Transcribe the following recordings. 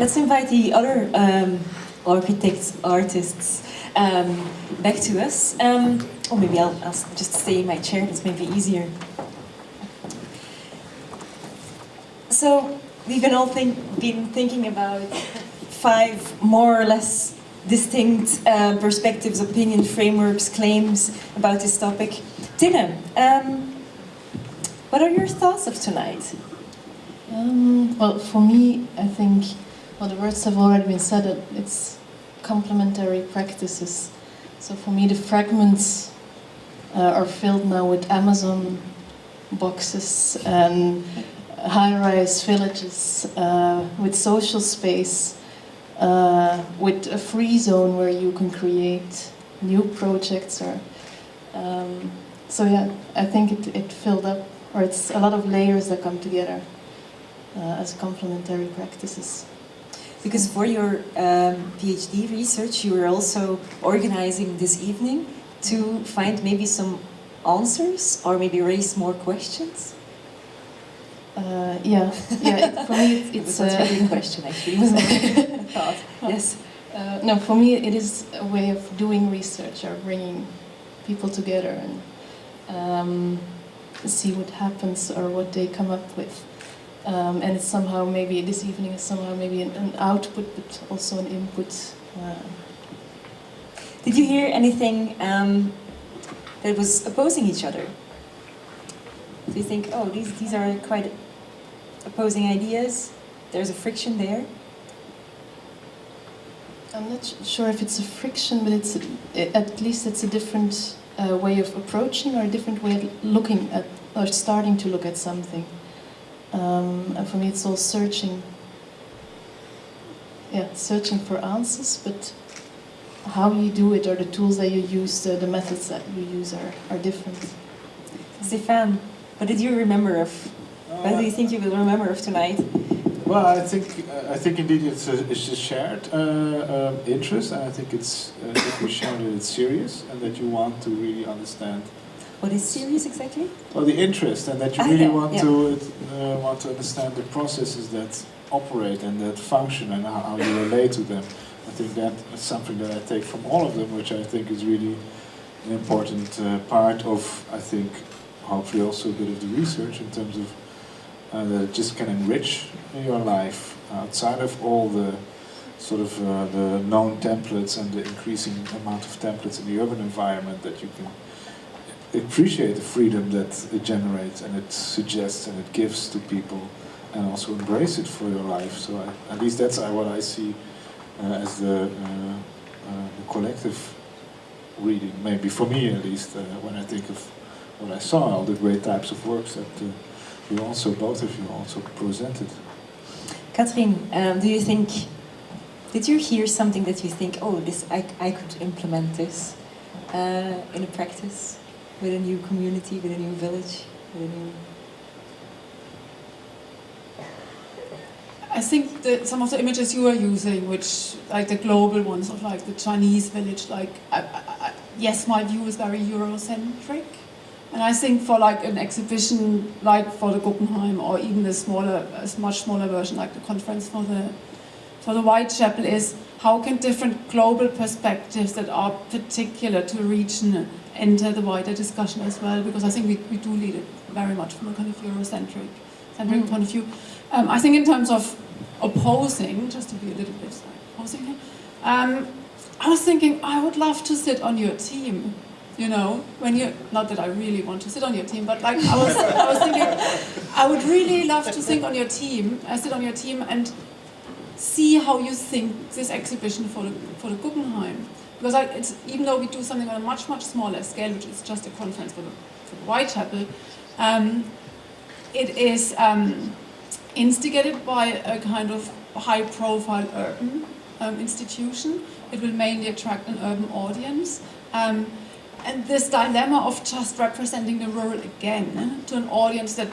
let's invite the other um, architects, artists um, back to us. Um, or maybe I'll, I'll just stay in my chair, it's maybe easier. So, we've been all think, been thinking about five more or less distinct uh, perspectives, opinion frameworks, claims about this topic. Tinne, um, what are your thoughts of tonight? Um, well, for me, I think, well, the words have already been said, it's complementary practices. So for me, the fragments uh, are filled now with Amazon boxes and high-rise villages, uh, with social space, uh, with a free zone where you can create new projects. Or um, so yeah, I think it, it filled up, or it's a lot of layers that come together uh, as complementary practices. Because for your um, PhD research, you were also organizing this evening to find maybe some answers or maybe raise more questions. Uh, yeah, yeah. It, for me, it, it's a really question actually. Was a thought. Yes. Uh, no, for me, it is a way of doing research or bringing people together and um, see what happens or what they come up with. Um, and it's somehow maybe this evening is somehow maybe an, an output, but also an input. Uh. Did you hear anything um, that was opposing each other? Do you think, oh, these these are quite opposing ideas? There's a friction there. I'm not sure if it's a friction, but it's a, at least it's a different uh, way of approaching or a different way of looking at or starting to look at something. Um, and for me, it's all searching. Yeah, searching for answers, but how you do it or the tools that you use, the, the methods that you use are, are different. Stefan, what did you remember of? What do you think you will remember of tonight? Well, I think uh, I think indeed it's a, it's a shared uh, um, interest, and I think it's uh, that we share that it's serious and that you want to really understand. What is serious exactly? Well, the interest, and that you Ah, really yeah, want yeah. to uh, want to understand the processes that operate and that function and how, how you relate to them. I think that is something that I take from all of them, which I think is really an important uh, part of, I think, hopefully also a bit of the research in terms of uh, that it just can enrich your life outside of all the sort of uh, the known templates and the increasing amount of templates in the urban environment that you can appreciate the freedom that it generates and it suggests and it gives to people and also embrace it for your life. So I, at least that's what I see uh, as the, uh, uh, the collective reading, maybe for me at least, uh, when I think of what I saw, all the great types of works that uh, you also, both of you also presented. Catherine, um, do you think, did you hear something that you think, oh, this I, I could implement this uh, in a practice with a new community, with a new village, with a new... I think that some of the images you are using, which like the global ones of like the Chinese village, like I, I, yes, my view is very Eurocentric, and I think for like an exhibition like for the Guggenheim or even the smaller, a much smaller version like the conference for the for the Whitechapel is how can different global perspectives that are particular to a region enter the wider discussion as well? Because I think we, we do lead it very much from a kind of Eurocentric centric point of view. Um, I think in terms of opposing, just to be a little bit like, opposing here, um, I was thinking I would love to sit on your team. You know, when you not that I really want to sit on your team, but like I was, I was thinking, I would really love to sit on your team, I sit on your team and see how you think this exhibition for the for the Guggenheim. Because I, even though we do something on a much much smaller scale, which is just a conference for the, for Whitechapel, um, it is um, instigated by a kind of high-profile urban um, institution. It will mainly attract an urban audience. Um, and this dilemma of just representing the rural again to an audience that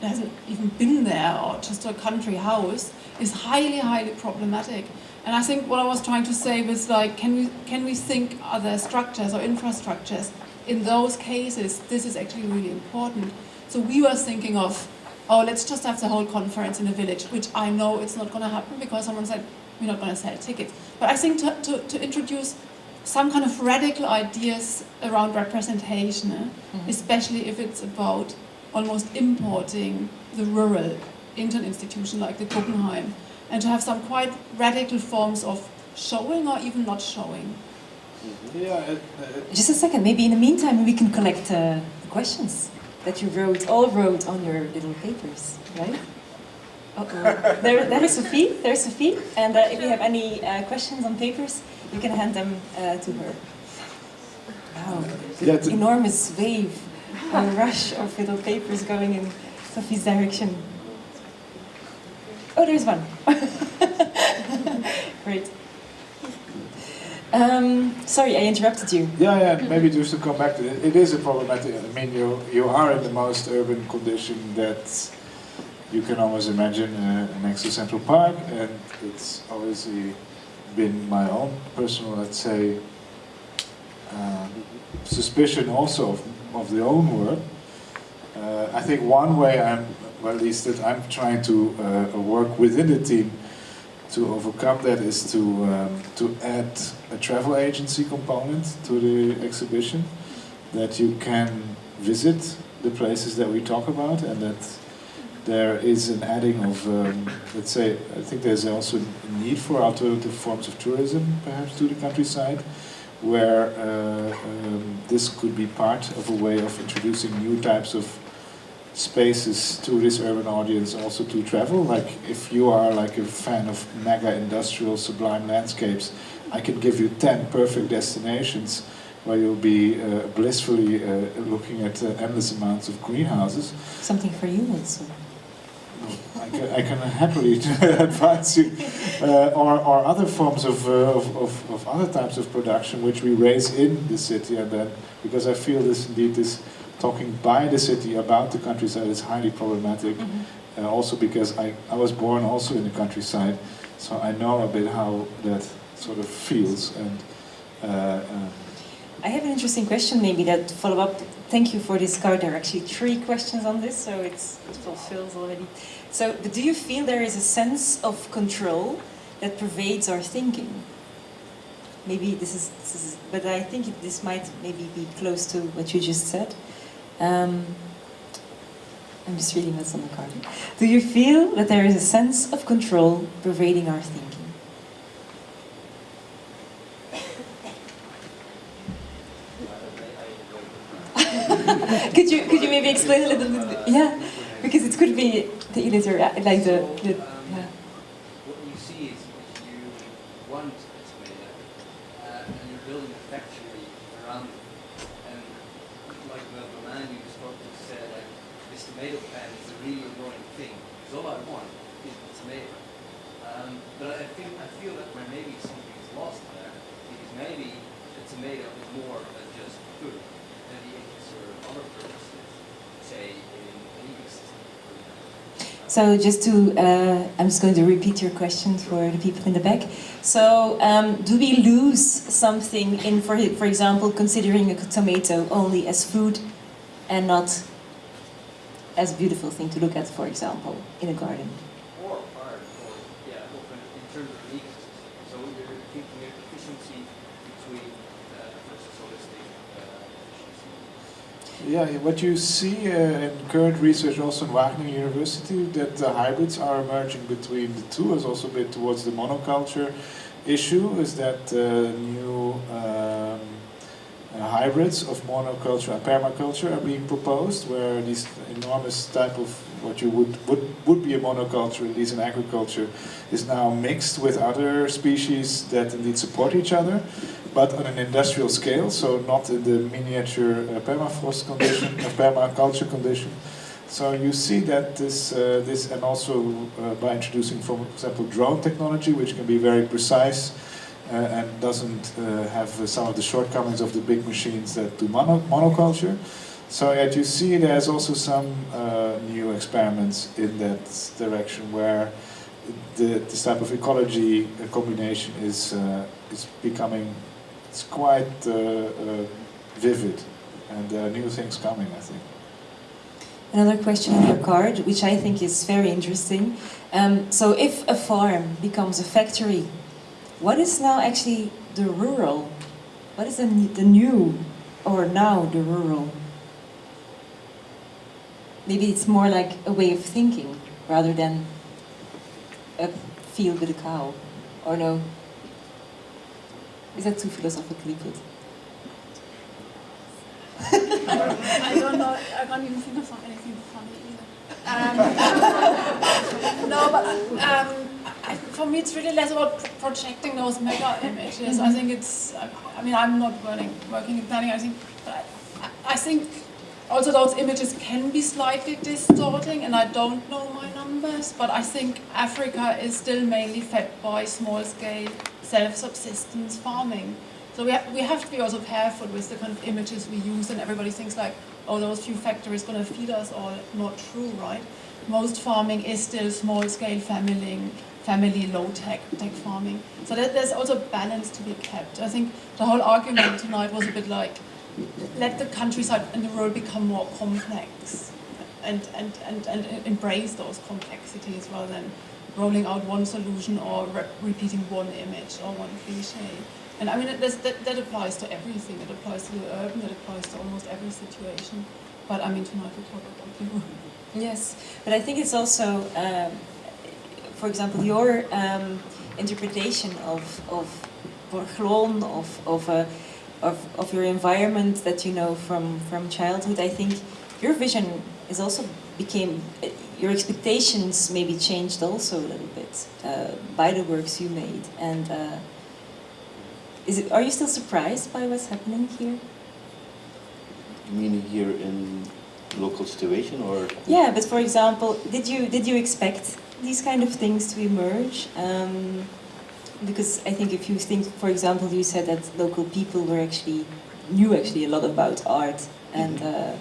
hasn't even been there or just a country house is highly, highly problematic. And I think what I was trying to say was like, can we, can we think other structures or infrastructures? In those cases, this is actually really important. So we were thinking of oh, let's just have the whole conference in a village, which I know it's not going to happen because someone said we're not going to sell tickets. But I think to, to, to introduce some kind of radical ideas around representation, eh, Mhm. especially if it's about almost importing the rural into an institution like the Guggenheim, and to have some quite radical forms of showing or even not showing. Yeah, it, it, Just a second, maybe in the meantime we can collect uh, the questions that you wrote, all wrote on your little papers, right? Uh-oh. there, there is Sophie, there's Sophie, and uh, if you have any uh, questions on papers, you can hand them uh, to her. Wow, Yeah, enormous wave, a rush of little papers going in Sophie's direction. Oh, there's one. Great. Um, sorry, I interrupted you. Yeah, yeah, maybe just to come back to it, it is a problematic, I mean, you, you are in the most urban condition that you can always imagine uh, next to Central Park, and it's obviously been my own personal, let's say, uh, suspicion also of, of the own work. Uh, I think one way I'm, well, at least that I'm trying to uh, work within the team to overcome that is to um, to add a travel agency component to the exhibition that you can visit the places that we talk about and that there is an adding of um, let's say I think there's also a need for alternative forms of tourism perhaps to the countryside where uh, um, this could be part of a way of introducing new types of spaces to this urban audience also to travel. Like if you are like a fan of mega industrial sublime landscapes, I can give you 10 perfect destinations where you'll be uh, blissfully uh, looking at uh, endless amounts of greenhouses. Something for you also. I can, I can happily advise you, uh, or, or other forms of, uh, of, of, of other types of production which we raise in the city, and then because I feel this indeed this talking by the city about the countryside is highly problematic. Uh, also because I, I was born also in the countryside, so I know a bit how that sort of feels. And uh, um, I have an interesting question maybe that to follow up. Thank you for this card. There are actually three questions on this, so it's, it fulfills already. So, but do you feel there is a sense of control that pervades our thinking? Maybe this is, this is but I think it, this might maybe be close to what you just said. Um, I'm just reading what's on the card. Do you feel that there is a sense of control pervading our thinking? Could you could you maybe explain a little bit? Yeah, because it could be the uh, like the, the yeah. What you see is you want a tomato, uh, and you're building a factory around it. And like the, the man you spoke to said, like, this tomato plant is a really annoying thing. Because all I want is the tomato. Um, but I think I feel that where maybe something is lost there, because maybe the tomato is more than just food, and it can serve other purposes, say in an ecosystem, for example. So just to, uh, I'm just going to repeat your question for the people in the back. So um, do we lose something in, for, for example, considering a tomato only as food and not as a beautiful thing to look at, for example, in a garden? Or part, or, yeah, open in terms of the ecosystem. So you're thinking of efficiency between uh, versus holistic uh, efficiency. Yeah, what you see uh, in current research also in Wageningen University, that the hybrids are emerging between the two, is also a bit towards the monoculture issue, is that uh, new um, uh, hybrids of monoculture and permaculture are being proposed, where these enormous type of what you would, would, would be a monoculture, at least in agriculture, is now mixed with other species that indeed support each other but on an industrial scale, so not in the miniature uh, permafrost condition, uh, permaculture condition. So you see that this, uh, this and also uh, by introducing, for example, drone technology, which can be very precise uh, and doesn't uh, have some of the shortcomings of the big machines that do mono monoculture. So yet you see there's also some new experiments in that direction where the, this type of ecology combination is, is becoming it's quite uh, uh, vivid, and there are new things coming, I think. another question on your card, which I think is very interesting. Um, so, if a farm becomes a factory, what is now actually the rural? What is the, the new or now the rural? Maybe it's more like a way of thinking rather than a field with a cow, or no? Is that too philosophically put? I don't know. I can't even think of anything funny either. Um, no, but um, I, for me, it's really less about pro- projecting those mega images. I think it's. I, mean, I'm not working working in planning. I think, I, think also those images can be slightly distorting, and I don't know my numbers. But I think Africa is still mainly fed by small-scale self-subsistence farming. So we, ha- we have to be also careful with the kind of images we use, and everybody thinks like, oh, those few factories going to feed us all. Not true, right? Most farming is still small-scale family, family low-tech tech farming. So that, there's also balance to be kept. I think the whole argument tonight was a bit like, let the countryside and the rural become more complex, and and, and, and embrace those complexities rather than rolling out one solution or re- repeating one image or one cliche. And I mean, that, that applies to everything. It applies to the urban, it applies to almost every situation. But I mean, tonight we talk about rural. Yes, but I think it's also, um, for example, your um, interpretation of of Borgloon, of of, uh, of of your environment that you know from from childhood. I think your vision is also became uh, your expectations maybe changed also a little bit uh, by the works you made. And uh, is it? Are you still surprised by what's happening here? You mean here in local situation or? Yeah, but for example, did you did you expect these kind of things to emerge? Um, because I think if you think, for example, you said that local people were actually knew actually a lot about art, and uh,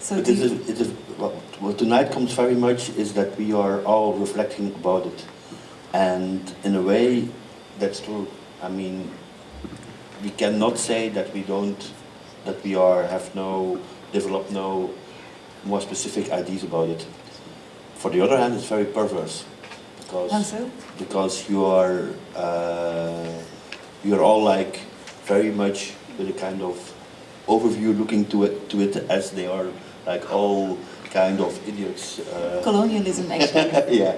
so it is, it is, what, what tonight comes very much is that we are all reflecting about it. And in a way, that's true. I mean, we cannot say that we don't, that we are, have no, developed no more specific ideas about it. For the other hand, it's very perverse. Because so? because you are uh, you are all like very much with a kind of overview looking to it to it as they are like all kind of idiots. Uh, Colonialism, actually. yeah,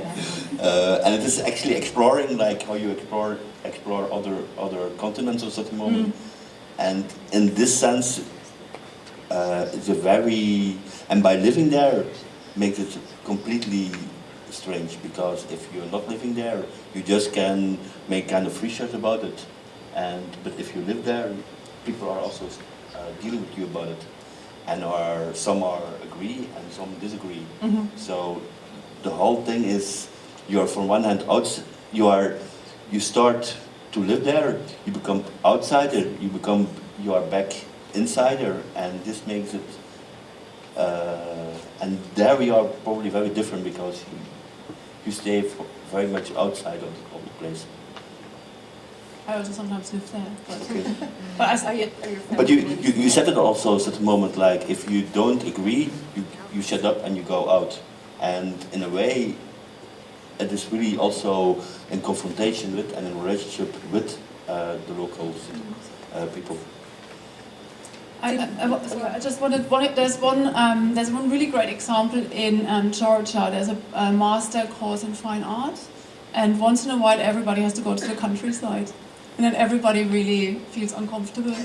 uh, and it is actually exploring like how you explore explore other other continents at certain moment, and in this sense, uh, it's a very and by living there makes it completely strange because if you're not living there, you just can make kind of research about it, and but if you live there, people are also uh, dealing with you about it, and are some are agree and some disagree. Mhm. So the whole thing is you're from one hand out you are you start to live there, you become outsider, you become you are back insider and this makes it uh, and there we are probably very different because you, you stay f- very much outside of the, of the place. I also sometimes live there. But, Okay. but I, Are you, But you, you, you said it also at a moment like if you don't agree, you, you shut up and you go out. And in a way, it is really also in confrontation with and in relationship with uh, the local uh, people. I, I, I, I just wanted, wanted there's one um, there's one really great example in um, Georgia. There's a, a master course in fine art, and once in a while everybody has to go to the countryside, and then everybody really feels uncomfortable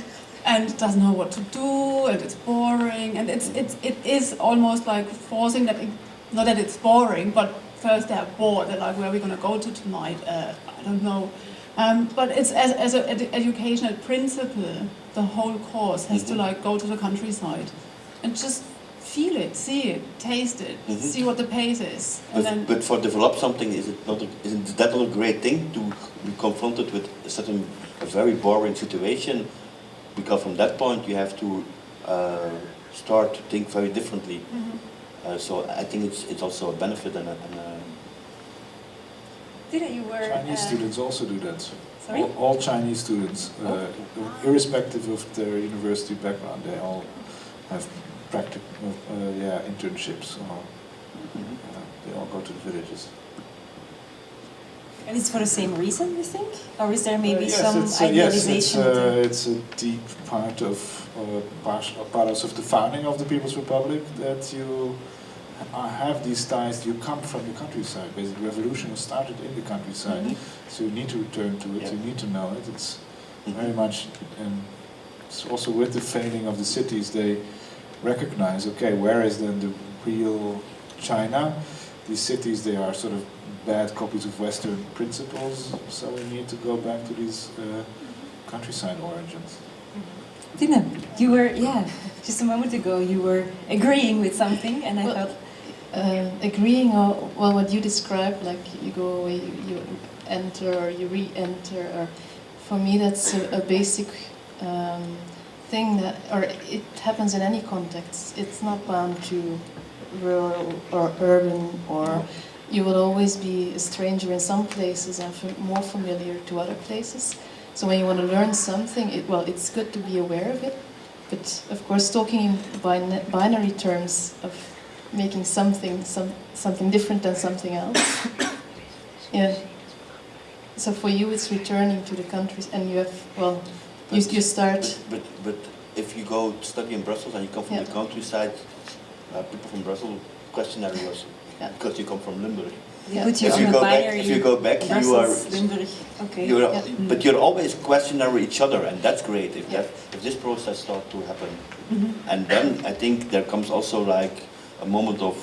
and doesn't know what to do, and it's boring, and it's it's it is almost like forcing that. It, not that it's boring, but first they're bored. They're like, where are we going to go to tonight? Uh, I don't know. Um, but it's as, as an ed- educational principle, the whole course has to Mhm. like go to the countryside and just feel it, see it, taste it, Mhm. see what the pace is, and But, then but for develop something, is it not? A, isn't that not a great thing to be confronted with a certain a very boring situation? Because from that point you have to uh, start to think very differently. Mhm. Uh, so I think it's it's also a benefit and a, and a Did you were Chinese uh, students also do that. Sorry? All, all Chinese students, uh, irrespective of their university background, they all have practical, uh, yeah, internships. Or, uh, they all go to the villages. And it's for the same reason, you think? Or is there maybe Uh, yes, some it's, uh, yes, it's, idealization? uh, it's a deep part of uh, part, part of the founding of the People's Republic that you have these ties. You come from the countryside. Basically, the revolution was started in the countryside, Mhm. so you need to return to it. Yeah. You need to know it. It's Mhm. very much, and it's also with the fading of the cities, they recognize, okay, where is then the real China? These cities, they are sort of bad copies of Western principles, so we need to go back to these uh, countryside origins. Tina, you were, yeah, just a moment ago you were agreeing with something and I Well, thought, Uh, agreeing or, well what you described, like you go away, you, you enter or you re-enter, or for me that's a, a basic um, thing that, or it happens in any context. It's not bound to rural or urban, or you will always be a stranger in some places and more familiar to other places. So when you want to learn something, it, well, it's good to be aware of it. But of course, talking in bin- binary terms of making something some, something different than something else. yeah. So for you, it's returning to the countries, and you have well, you, you start. But, but if you go study in Brussels and you come from Yeah. the countryside, uh, people from Brussels questionary also, Yeah. because you come from Limburg. Yeah. put you if you go back, if you go back, you are, Limburg, okay. you're Yeah. but you're always questioning each other, and that's great. If Yeah. that, if this process starts to happen, Mhm. and then I think there comes also like a moment of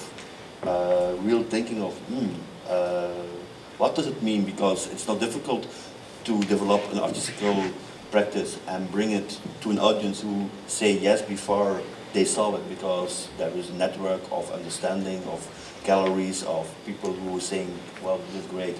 uh, real thinking of, hmm, uh, what does it mean? Because it's not difficult to develop an artistical practice and bring it to an audience who say yes before they saw it, because there is a network of understanding of galleries of people who are saying, well, this is great.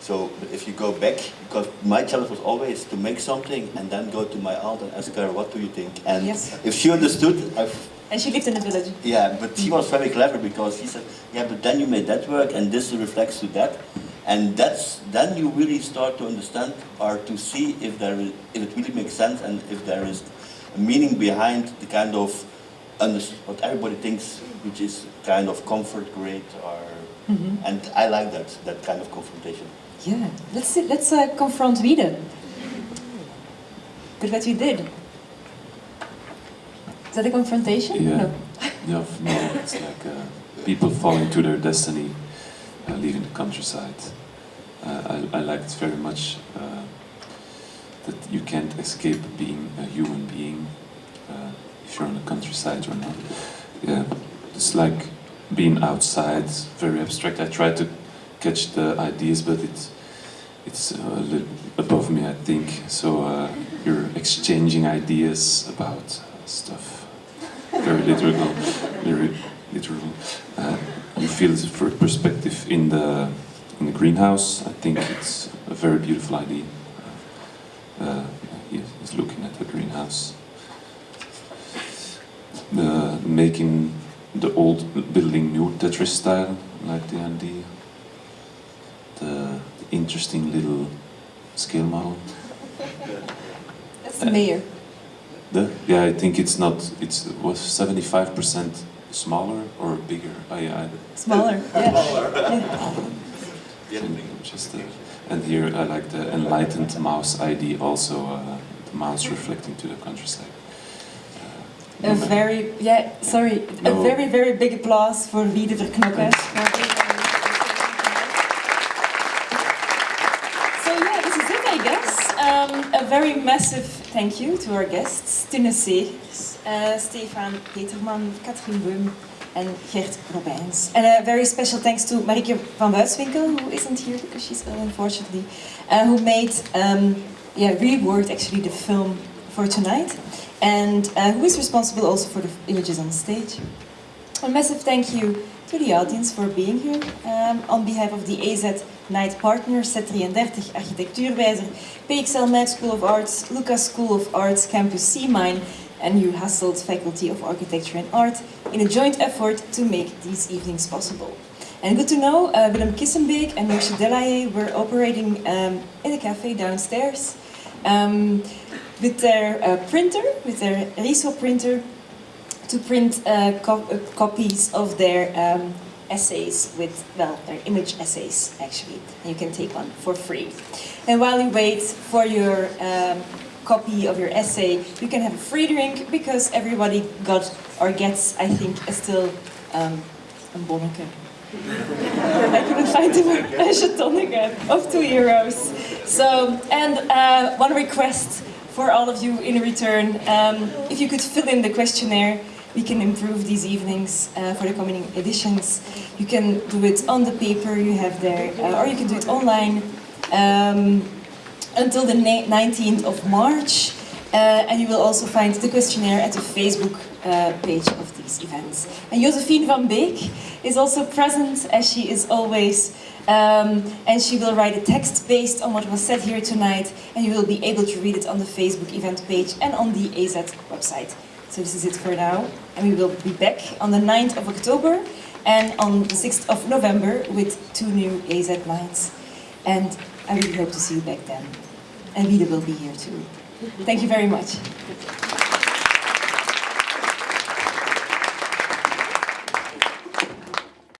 So but if you go back, because my challenge was always to make something and then go to my aunt and ask her, what do you think? And Yes. if she understood, I And she lived in the village. yeah, but she was very clever because she said, yeah, but then you made that work and this reflects to that. And that's, then you really start to understand or to see if there is, if it really makes sense and if there is a meaning behind the kind of, what everybody thinks, which is kind of comfort great or, Mhm. and I like that, that kind of confrontation. Yeah, let's see, let's uh, confront Wiede. With what you did. Is that a confrontation? Yeah. No. Yeah, no, it's like uh, people falling to their destiny, uh, leaving the countryside. Uh, I, I liked very much uh, that you can't escape being a human being uh, if you're on the countryside or not. Yeah, it's like being outside, very abstract. I try to catch the ideas, but it's it's a little above me, I think. So you're exchanging ideas about stuff very literal, literal. Uh, you feel the fir- perspective in the in the greenhouse. I think it's a very beautiful idea. Uh, he's looking at the greenhouse. The making the old building new Tetris style, like the idea. The, the interesting little scale model. That's the mayor. The, yeah, I think it's not. It's was seventy five percent smaller or bigger. I, I Smaller. Yeah. just uh, and here I like the enlightened mouse ID also. Uh, the mouse reflecting to the countryside. Uh, A no, very, yeah, sorry, a very, very big applause for Wiede Verknokken. So yeah, this is it, I guess. Um, a very massive thank you to our guests, Segers, uh, Stefan Peterman, Katrien Beum, and Gert Robijns. And a very special thanks to Marieke van Buitswinkel, who isn't here because she's ill, unfortunately, uh, who made, um, yeah, reworked actually the film for tonight, and uh, who is responsible also for the images on stage. A massive thank you to the audience for being here. Um, on behalf of the AZ Night Partners, Z33 Architectuurwijzer, PXL MAD School of Arts, Lucas School of Arts, Campus C Mine, and UHasselt Faculty of Architecture and Art in a joint effort to make these evenings possible. And good to know, uh, Willem Kissenbeek and Josje Delaye were operating um, in a cafe downstairs um, with their uh, printer, with their Riso printer, to print uh, co- uh, copies of their um, essays with, well, their image essays actually. You can take one for free. And while you wait for your um, copy of your essay, you can have a free drink because everybody got or gets, I think, a still um. I couldn't find a again of two euros. So, and uh, one request for all of you in return: um, if you could fill in the questionnaire, we can improve these evenings uh, for the coming editions. You can do it on the paper you have there, uh, or you can do it online um, until the 19th of March. Uh, and you will also find the questionnaire at the Facebook uh, page of these events. And Josephine van Beek is also present, as she is always, um, and she will write a text based on what was said here tonight, and you will be able to read it on the Facebook event page and on the AZ website. So this is it for now, and we will be back on the 9th of October and on the 6th of November with two new AZ lines. And I really hope to see you back then. And Vida will be here too. Thank you very much.